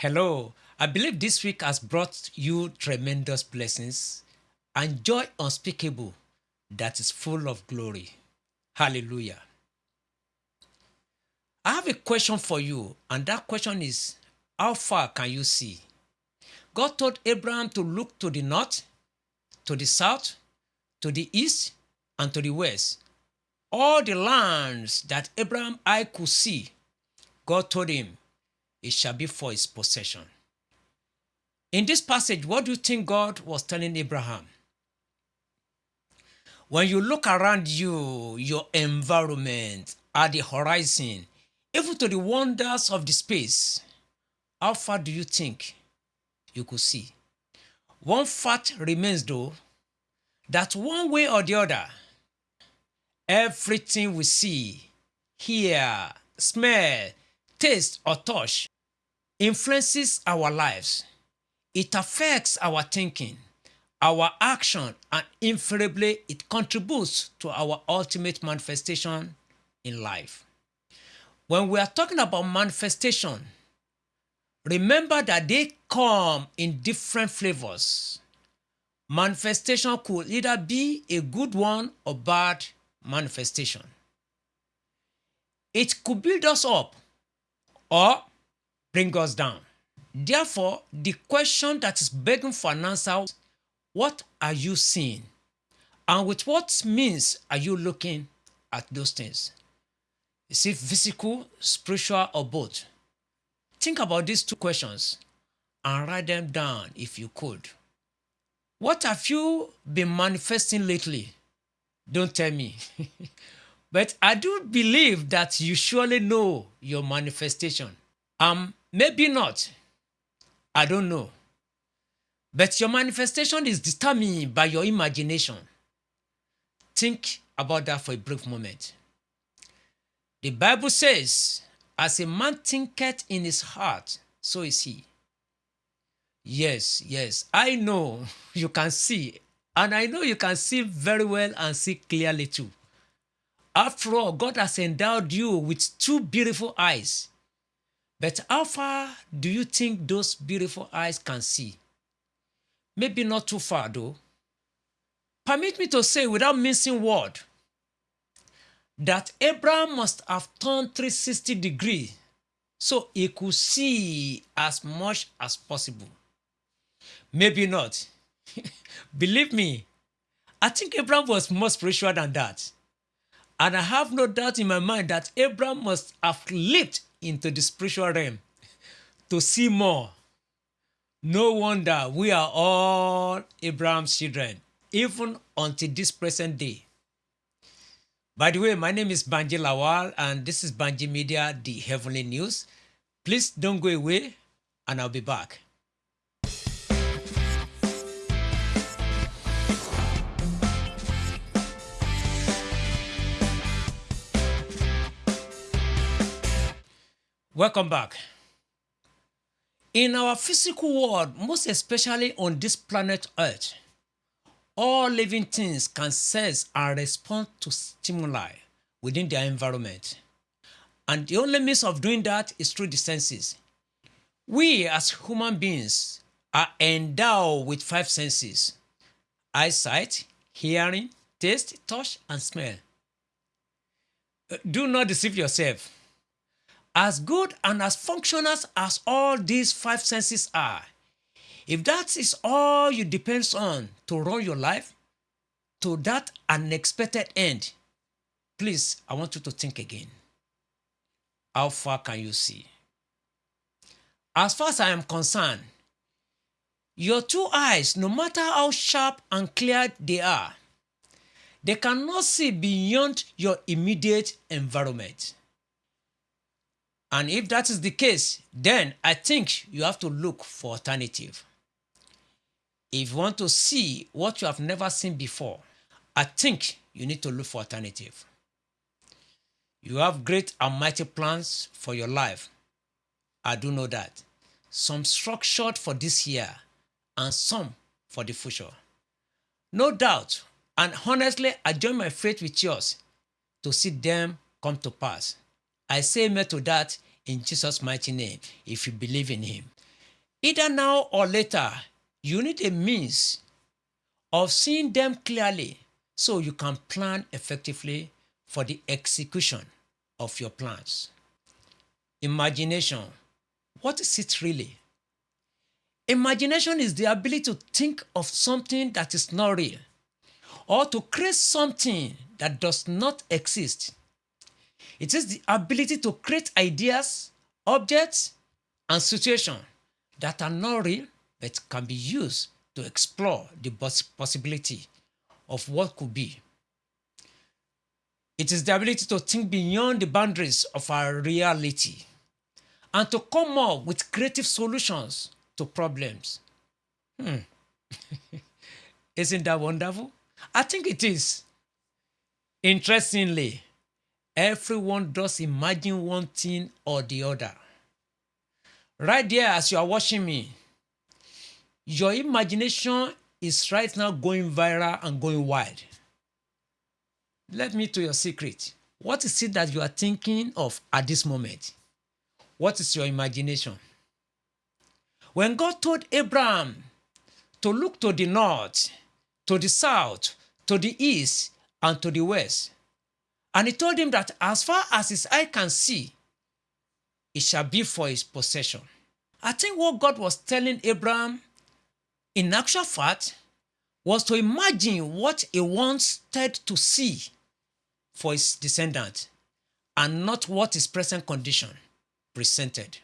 Hello, I believe this week has brought you tremendous blessings and joy unspeakable that is full of glory. Hallelujah. I have a question for you, and that question is How far can you see? God told Abraham to look to the north, to the south, to the east, and to the west. All the lands that Abraham I could see, God told him, it shall be for his possession. In this passage, what do you think God was telling Abraham? When you look around you, your environment, at the horizon, even to the wonders of the space, how far do you think you could see? One fact remains though, that one way or the other, everything we see, hear, smell, taste, or touch influences our lives. It affects our thinking, our action, and invariably it contributes to our ultimate manifestation in life. When we are talking about manifestation, remember that they come in different flavors. Manifestation could either be a good one or bad manifestation. It could build us up or bring us down. Therefore, the question that is begging for an answer what are you seeing? And with what means are you looking at those things? Is it physical, spiritual, or both? Think about these two questions and write them down if you could. What have you been manifesting lately? Don't tell me. but I do believe that you surely know your manifestation. Um, maybe not. I don't know. But your manifestation is determined by your imagination. Think about that for a brief moment. The Bible says, As a man thinketh in his heart, so is he. Yes, yes, I know you can see, and I know you can see very well and see clearly too. After all, God has endowed you with two beautiful eyes. But how far do you think those beautiful eyes can see? Maybe not too far though. Permit me to say without missing word that Abraham must have turned 360 degrees so he could see as much as possible. Maybe not. Believe me, I think Abraham was more spiritual than that. And I have no doubt in my mind that Abraham must have leaped into the spiritual realm to see more. No wonder we are all Abraham's children, even until this present day. By the way, my name is Banji Lawal, and this is Banji Media, the Heavenly News. Please don't go away, and I'll be back. Welcome back. In our physical world, most especially on this planet Earth, all living things can sense and respond to stimuli within their environment. And the only means of doing that is through the senses. We as human beings are endowed with five senses eyesight, hearing, taste, touch, and smell. Uh, do not deceive yourself. As good and as functional as all these five senses are, if that is all you depend on to run your life to that unexpected end, please, I want you to think again. How far can you see? As far as I am concerned, your two eyes, no matter how sharp and clear they are, they cannot see beyond your immediate environment. And if that is the case, then I think you have to look for alternative. If you want to see what you have never seen before, I think you need to look for alternative. You have great and mighty plans for your life. I do know that. Some structured for this year and some for the future. No doubt, and honestly, I join my faith with yours to see them come to pass. I say amen to that in Jesus' mighty name if you believe in Him. Either now or later, you need a means of seeing them clearly so you can plan effectively for the execution of your plans. Imagination. What is it really? Imagination is the ability to think of something that is not real or to create something that does not exist. It is the ability to create ideas, objects, and situations that are not real but can be used to explore the possibility of what could be. It is the ability to think beyond the boundaries of our reality and to come up with creative solutions to problems. Hmm. Isn't that wonderful? I think it is. Interestingly, everyone does imagine one thing or the other. Right there, as you are watching me, your imagination is right now going viral and going wild. Let me to your secret. What is it that you are thinking of at this moment? What is your imagination? When God told Abraham to look to the north, to the south, to the east, and to the west, and he told him that as far as his eye can see, it shall be for his possession. I think what God was telling Abraham in actual fact, was to imagine what he wanted to see for his descendant and not what his present condition presented.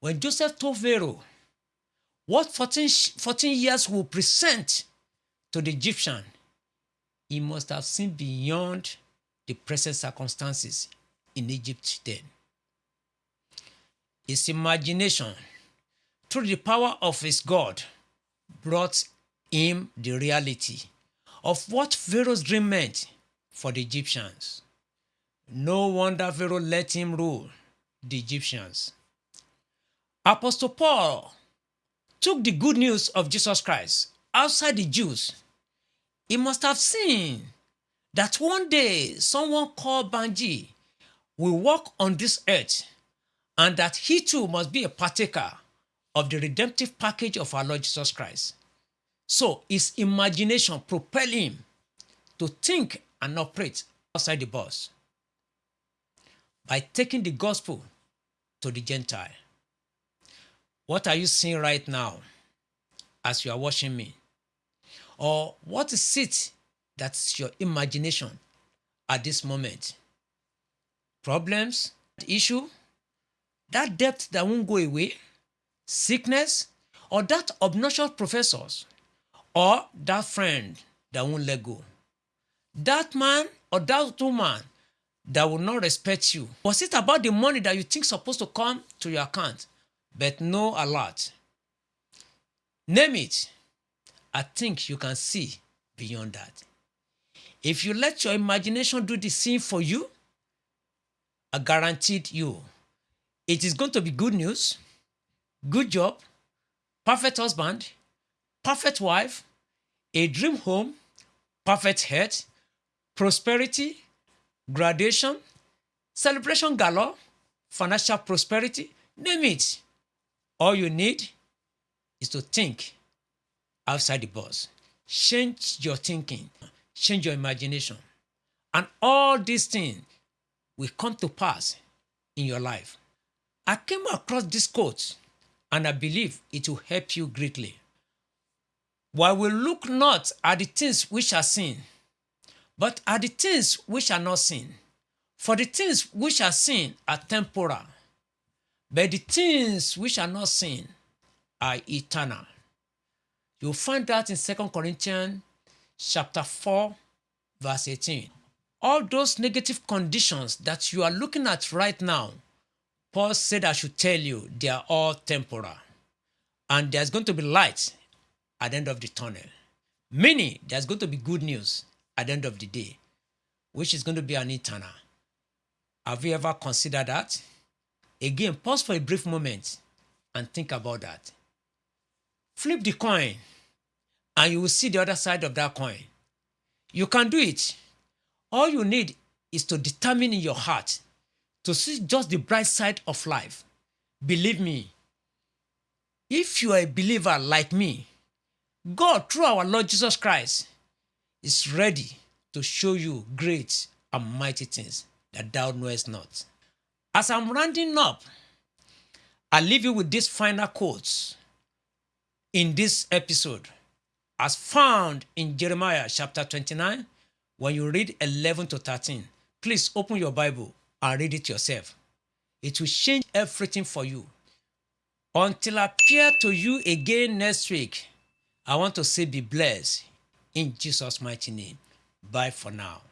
When Joseph told Pharaoh what 14, 14 years will present to the Egyptian, he must have seen beyond the present circumstances in Egypt then. His imagination through the power of his God, brought him the reality of what Pharaoh's dream meant for the Egyptians. No wonder Pharaoh let him rule the Egyptians. Apostle Paul took the good news of Jesus Christ outside the Jews. He must have seen that one day someone called Banji will walk on this earth and that he too must be a partaker of the redemptive package of our Lord Jesus Christ. So his imagination propelled him to think and operate outside the box by taking the gospel to the Gentile. What are you seeing right now as you are watching me? Or what is it that's your imagination at this moment? Problems, issue, that depth that won't go away, sickness, or that obnoxious professors, or that friend that won't let go. That man or that woman that will not respect you. Was it about the money that you think supposed to come to your account, but no alert? Name it. I think you can see beyond that. If you let your imagination do the same for you, I guaranteed you, it is going to be good news good job, perfect husband, perfect wife, a dream home, perfect health, prosperity, graduation, celebration galore, financial prosperity, name it. All you need is to think outside the box. Change your thinking, change your imagination. And all these things will come to pass in your life. I came across this quote and I believe it will help you greatly. While we look not at the things which are seen, but at the things which are not seen. For the things which are seen are temporal, but the things which are not seen are eternal. You'll find that in 2 Corinthians chapter 4, verse 18. All those negative conditions that you are looking at right now Paul said, I should tell you, they are all temporal. And there's going to be light at the end of the tunnel. Meaning, there's going to be good news at the end of the day, which is going to be an eternal. Have you ever considered that? Again, pause for a brief moment and think about that. Flip the coin, and you will see the other side of that coin. You can do it. All you need is to determine in your heart to see just the bright side of life. Believe me, If you are a believer like me, God, through our Lord Jesus Christ, is ready to show you great and mighty things that thou knowest not. As I'm rounding up, I leave you with these final quotes in this episode, as found in Jeremiah chapter 29, when you read 11 to 13. Please open your Bible and read it yourself. It will change everything for you. Until I appear to you again next week, I want to say be blessed in Jesus' mighty name. Bye for now.